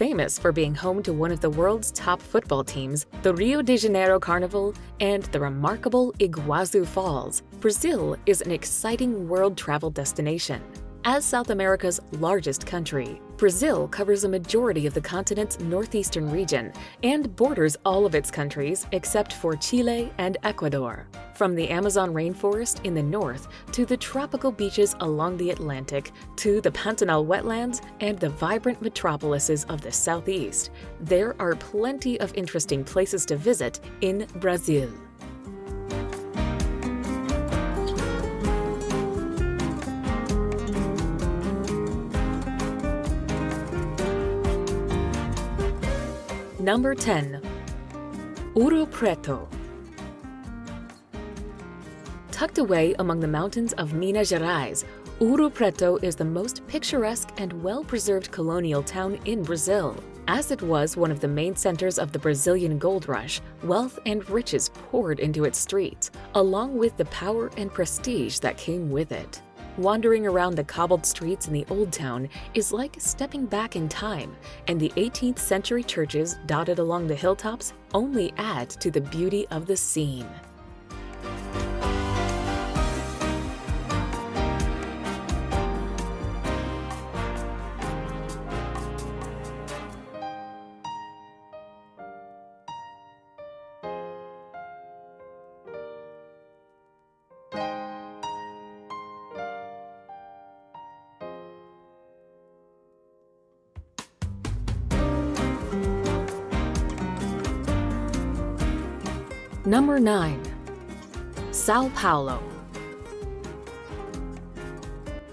famous for being home to one of the world's top football teams, the Rio de Janeiro Carnival, and the remarkable Iguazu Falls, Brazil is an exciting world travel destination. As South America's largest country, Brazil covers a majority of the continent's northeastern region and borders all of its countries except for Chile and Ecuador. From the Amazon rainforest in the north to the tropical beaches along the Atlantic to the Pantanal wetlands and the vibrant metropolises of the southeast, there are plenty of interesting places to visit in Brazil. Number 10. Ouro Preto. Tucked away among the mountains of Minas Gerais, Ouro Preto is the most picturesque and well-preserved colonial town in Brazil. As it was one of the main centers of the Brazilian gold rush, wealth and riches poured into its streets, along with the power and prestige that came with it. Wandering around the cobbled streets in the Old Town is like stepping back in time, and the 18th century churches dotted along the hilltops only add to the beauty of the scene. Number 9. Sao Paulo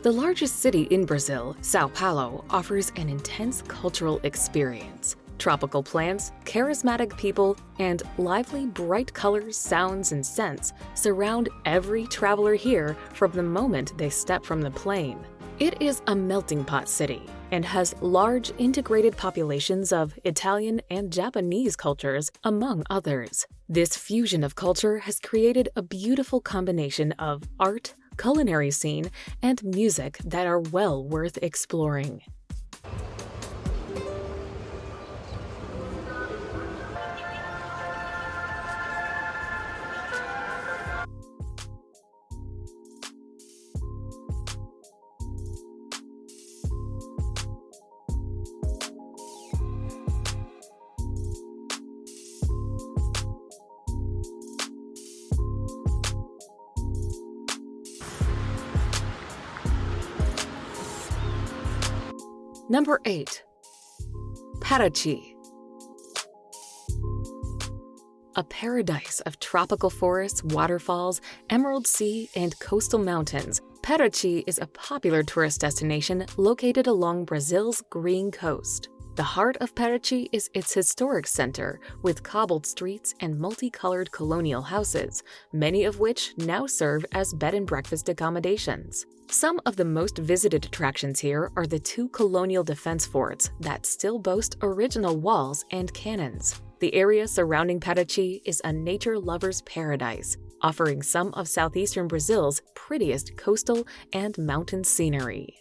The largest city in Brazil, Sao Paulo offers an intense cultural experience. Tropical plants, charismatic people, and lively, bright colors, sounds, and scents surround every traveler here from the moment they step from the plane. It is a melting pot city and has large integrated populations of Italian and Japanese cultures, among others. This fusion of culture has created a beautiful combination of art, culinary scene, and music that are well worth exploring. Number 8. Paraty A paradise of tropical forests, waterfalls, emerald sea, and coastal mountains, Paraty is a popular tourist destination located along Brazil's green coast. The heart of Paraty is its historic center, with cobbled streets and multicolored colonial houses, many of which now serve as bed and breakfast accommodations. Some of the most visited attractions here are the two colonial defense forts that still boast original walls and cannons. The area surrounding Paraty is a nature lover's paradise, offering some of southeastern Brazil's prettiest coastal and mountain scenery.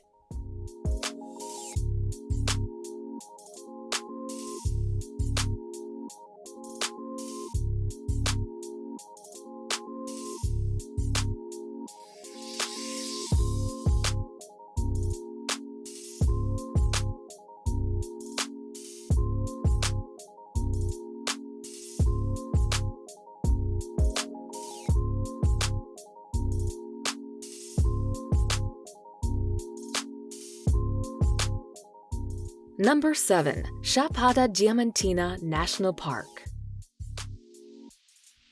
Number 7. Chapada Diamantina National Park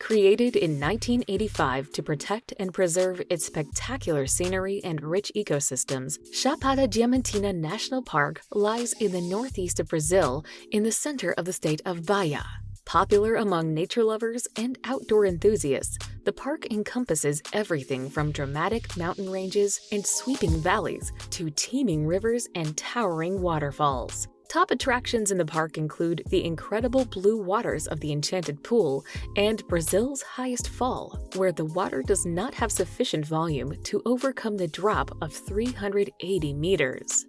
Created in 1985 to protect and preserve its spectacular scenery and rich ecosystems, Chapada Diamantina National Park lies in the northeast of Brazil in the center of the state of Bahia. Popular among nature lovers and outdoor enthusiasts, the park encompasses everything from dramatic mountain ranges and sweeping valleys to teeming rivers and towering waterfalls. Top attractions in the park include the incredible blue waters of the Enchanted Pool and Brazil's highest fall, where the water does not have sufficient volume to overcome the drop of 380 meters.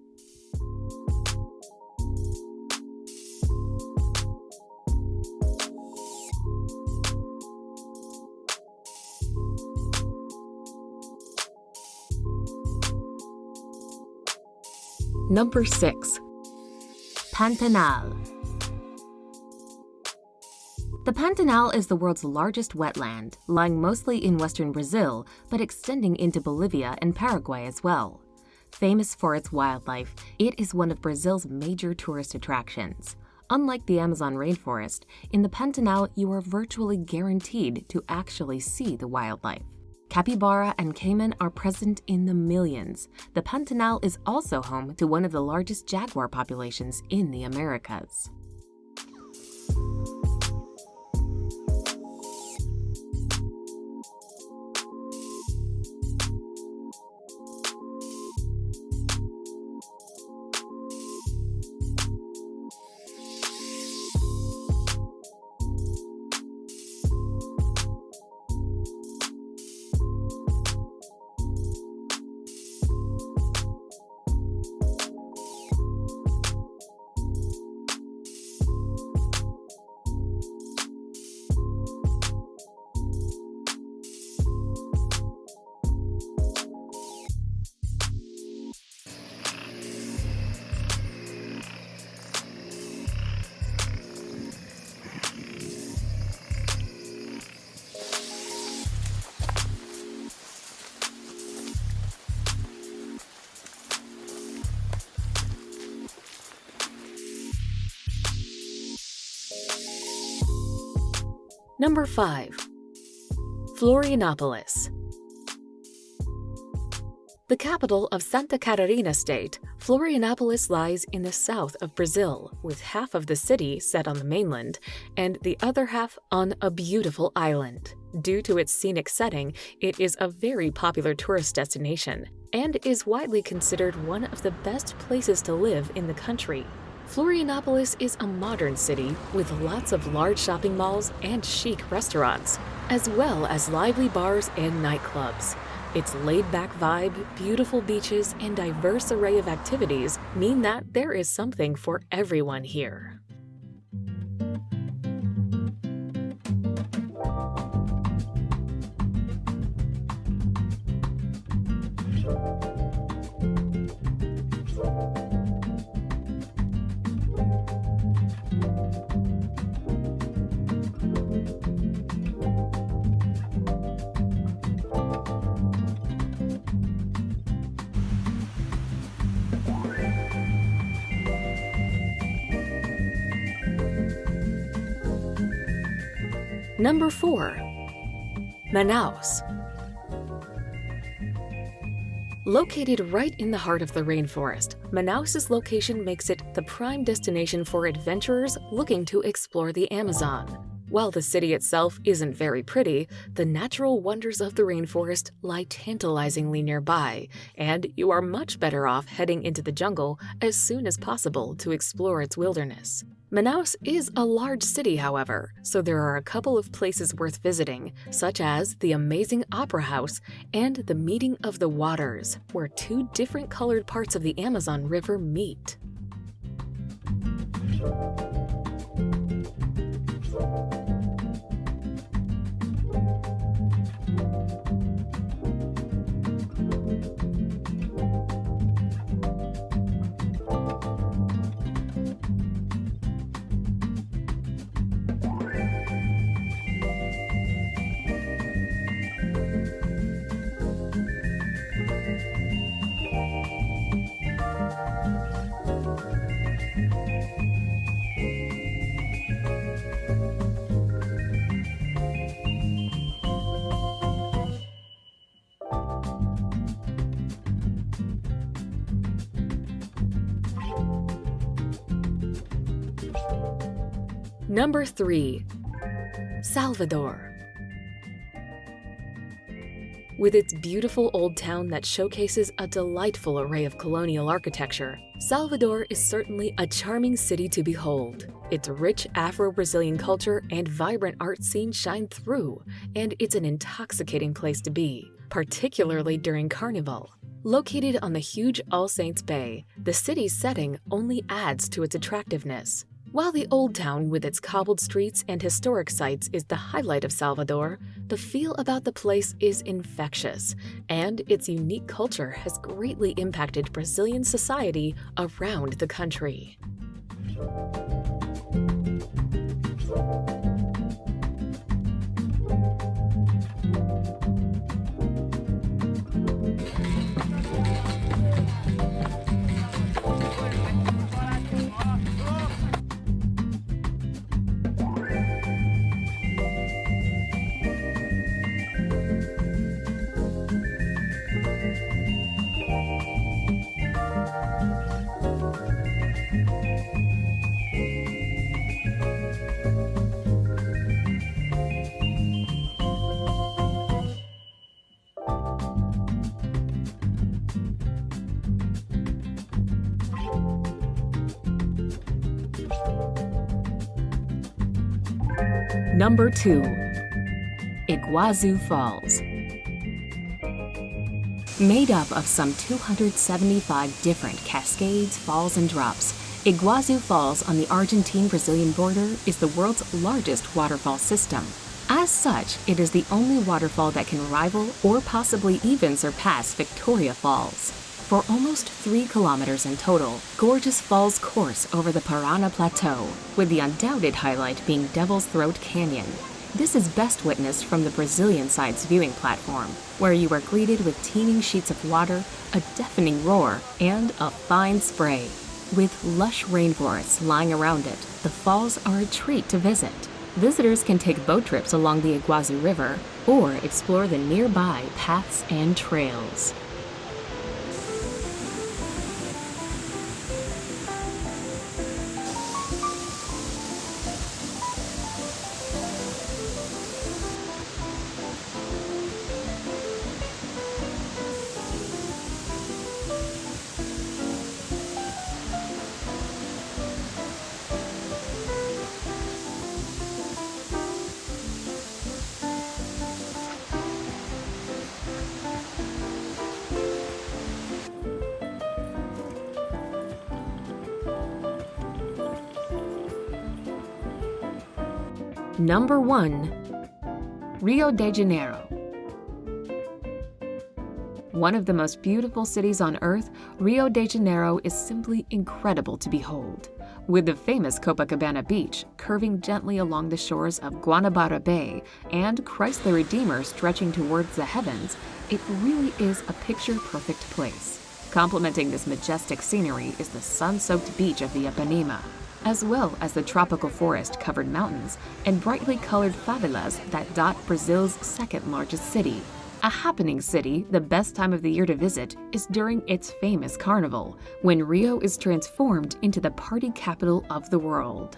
Number 6. Pantanal. The Pantanal is the world's largest wetland, lying mostly in western Brazil, but extending into Bolivia and Paraguay as well. Famous for its wildlife, it is one of Brazil's major tourist attractions. Unlike the Amazon rainforest, in the Pantanal you are virtually guaranteed to actually see the wildlife. Capybara and caiman are present in the millions. The Pantanal is also home to one of the largest jaguar populations in the Americas. Number 5. Florianopolis. The capital of Santa Catarina state, Florianopolis lies in the south of Brazil, with half of the city set on the mainland and the other half on a beautiful island. Due to its scenic setting, it is a very popular tourist destination and is widely considered one of the best places to live in the country. Florianopolis is a modern city with lots of large shopping malls and chic restaurants, as well as lively bars and nightclubs. Its laid-back vibe, beautiful beaches, and diverse array of activities mean that there is something for everyone here. Number 4. Manaus. Located right in the heart of the rainforest, Manaus's location makes it the prime destination for adventurers looking to explore the Amazon. While the city itself isn't very pretty, the natural wonders of the rainforest lie tantalizingly nearby, and you are much better off heading into the jungle as soon as possible to explore its wilderness. Manaus is a large city, however, so there are a couple of places worth visiting, such as the amazing Opera House and the Meeting of the Waters, where two different colored parts of the Amazon River meet. Number 3. Salvador. With its beautiful old town that showcases a delightful array of colonial architecture, Salvador is certainly a charming city to behold. Its rich Afro-Brazilian culture and vibrant art scene shine through, and it's an intoxicating place to be, particularly during Carnival. Located on the huge All Saints Bay, the city's setting only adds to its attractiveness. While the Old Town with its cobbled streets and historic sites is the highlight of Salvador, the feel about the place is infectious, and its unique culture has greatly impacted Brazilian society around the country. Number 2. Iguazu Falls Made up of some 275 different cascades, falls, and drops, Iguazu Falls on the Argentine-Brazilian border is the world's largest waterfall system. As such, it is the only waterfall that can rival or possibly even surpass Victoria Falls. For almost three kilometers in total, gorgeous falls course over the Parana Plateau, with the undoubted highlight being Devil's Throat Canyon. This is best witnessed from the Brazilian side's viewing platform, where you are greeted with teeming sheets of water, a deafening roar, and a fine spray. With lush rainforests lying around it, the falls are a treat to visit. Visitors can take boat trips along the Iguazu River or explore the nearby paths and trails. Number 1. Rio de Janeiro. One of the most beautiful cities on earth, Rio de Janeiro is simply incredible to behold. With the famous Copacabana Beach curving gently along the shores of Guanabara Bay and Christ the Redeemer stretching towards the heavens, it really is a picture-perfect place. Complementing this majestic scenery is the sun-soaked beach of the Ipanema, as well as the tropical forest-covered mountains and brightly colored favelas that dot Brazil's second largest city. A happening city, the best time of the year to visit is during its famous carnival, when Rio is transformed into the party capital of the world.